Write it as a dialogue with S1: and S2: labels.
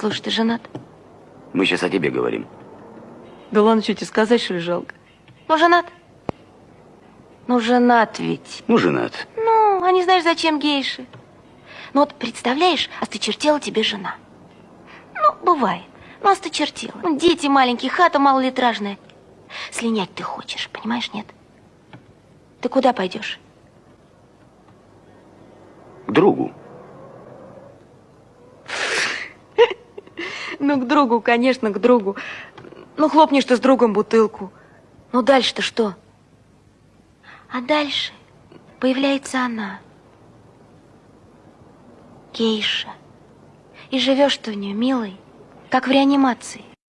S1: Слушай, ты женат?
S2: Мы сейчас о тебе говорим.
S1: Да ладно, что тебе сказать, что ли, жалко? Ну, женат? Ну, женат ведь.
S2: Ну, женат.
S1: Ну, а не знаешь, зачем гейши? Ну, вот представляешь, осточертела тебе жена. Ну, бывает. Ну, осточертела. Ну, дети маленькие, хата малолитражная. Слинять ты хочешь, понимаешь, нет? Ты куда пойдешь?
S2: К другу.
S1: Ну, к другу, конечно, к другу. Ну, хлопнешь ты с другом бутылку. Ну, дальше-то что? А дальше появляется она. Гейша. И живешь ты у нее, милый, как в реанимации.